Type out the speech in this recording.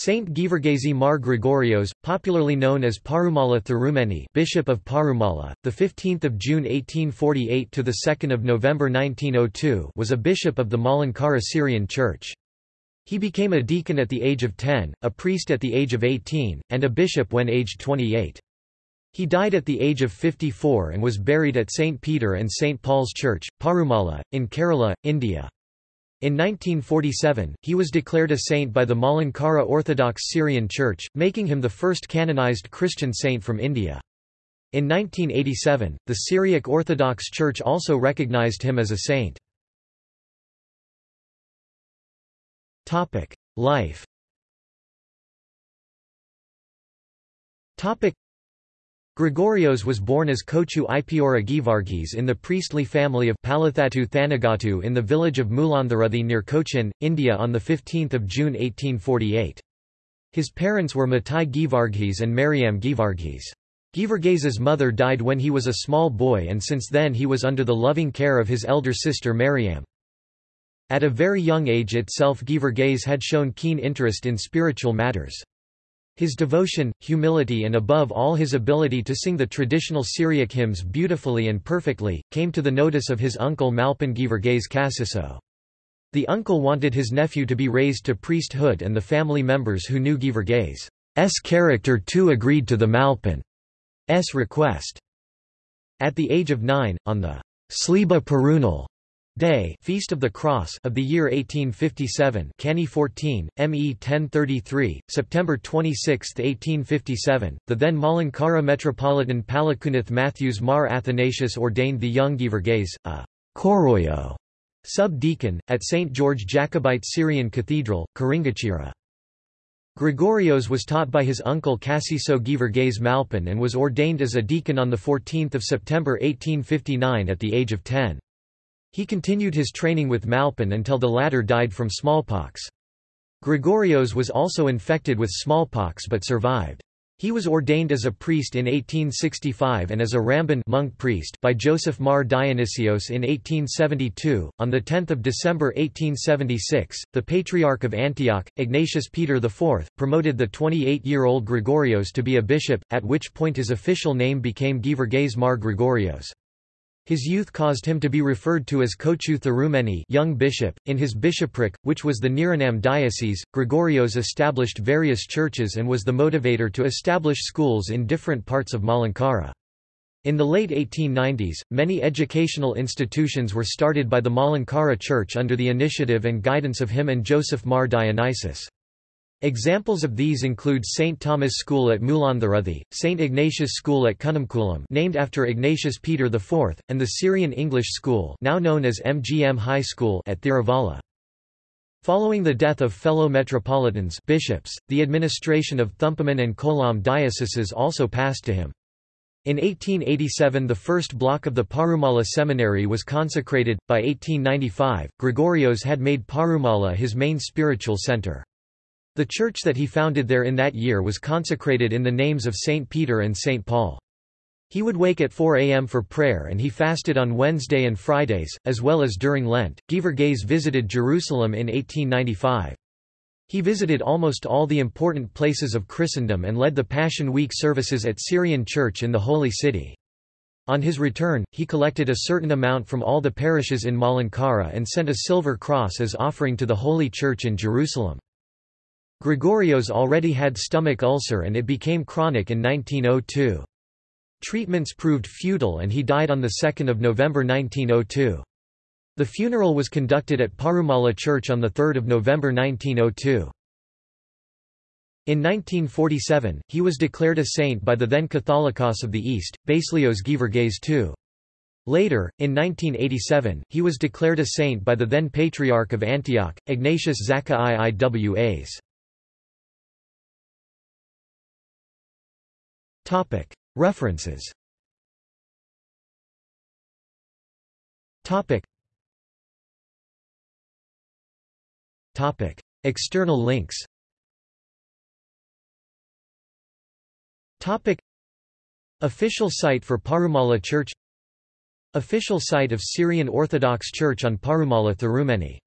Saint Givargesi Mar Gregorios, popularly known as Parumala Thirumeni, Bishop of Parumala, the 15th of June 1848 to the 2nd of November 1902, was a bishop of the Malankara Syrian Church. He became a deacon at the age of 10, a priest at the age of 18, and a bishop when aged 28. He died at the age of 54 and was buried at St Peter and St Paul's Church, Parumala, in Kerala, India. In 1947, he was declared a saint by the Malankara Orthodox Syrian Church, making him the first canonized Christian saint from India. In 1987, the Syriac Orthodox Church also recognized him as a saint. Life Gregorios was born as Kochu Ipiora Givargis in the priestly family of Palathattu Thanagatu in the village of Mulanthuruthy near Cochin, India on 15 June 1848. His parents were Matai Givargis and Mariam Givargis. Givargas's mother died when he was a small boy and since then he was under the loving care of his elder sister Mariam. At a very young age itself Givargas had shown keen interest in spiritual matters. His devotion, humility and above all his ability to sing the traditional Syriac hymns beautifully and perfectly, came to the notice of his uncle Malpan Givargais Kasiso. The uncle wanted his nephew to be raised to priesthood and the family members who knew Givargais' character too agreed to the Malpan's request. At the age of nine, on the Sliba Perunal Day Feast of the Cross of the year 1857 Kanni 14, ME 1033, September 26, 1857, the then Malankara Metropolitan Palakkunnath Matthews Mar Athanasius ordained the young Givargais, a Koroyo sub-deacon, at St. George Jacobite Syrian Cathedral, Karingachira. Gregorios was taught by his uncle Cassiso Givargais Malpan and was ordained as a deacon on 14 September 1859 at the age of 10. He continued his training with Malpan until the latter died from smallpox. Gregorios was also infected with smallpox but survived. He was ordained as a priest in 1865 and as a Ramban monk priest by Joseph Mar Dionysios in 1872. On the 10th of December 1876, the Patriarch of Antioch, Ignatius Peter IV, promoted the 28-year-old Gregorios to be a bishop, at which point his official name became Givargais Mar Gregorios. His youth caused him to be referred to as Kochu Thirumeni young bishop. In his bishopric, which was the Niranam diocese, Gregorios established various churches and was the motivator to establish schools in different parts of Malankara. In the late 1890s, many educational institutions were started by the Malankara Church under the initiative and guidance of him and Joseph Mar Dionysius. Examples of these include St. Thomas School at Mulanthuruthy, St. Ignatius School at Kunnamkulam named after Ignatius Peter IV, and the Syrian English School now known as MGM High School at Thiruvalla. Following the death of fellow metropolitans bishops, the administration of Thumpamon and Kollam dioceses also passed to him. In 1887 the first block of the Parumala Seminary was consecrated. By 1895, Gregorios had made Parumala his main spiritual center. The church that he founded there in that year was consecrated in the names of St. Peter and St. Paul. He would wake at 4 a.m. for prayer and he fasted on Wednesday and Fridays, as well as during Lent. Givargais visited Jerusalem in 1895. He visited almost all the important places of Christendom and led the Passion Week services at Syrian Church in the Holy City. On his return, he collected a certain amount from all the parishes in Malankara and sent a silver cross as offering to the Holy Church in Jerusalem. Gregorios already had stomach ulcer and it became chronic in 1902. Treatments proved futile and he died on 2 November 1902. The funeral was conducted at Parumala Church on 3 November 1902. In 1947, he was declared a saint by the then Catholicos of the East, Baselios Givargais II. Later, in 1987, he was declared a saint by the then Patriarch of Antioch, Ignatius Zaka References. External links. Official site for Parumala Church. Official site of Syrian Orthodox Church on Parumala Thirumeni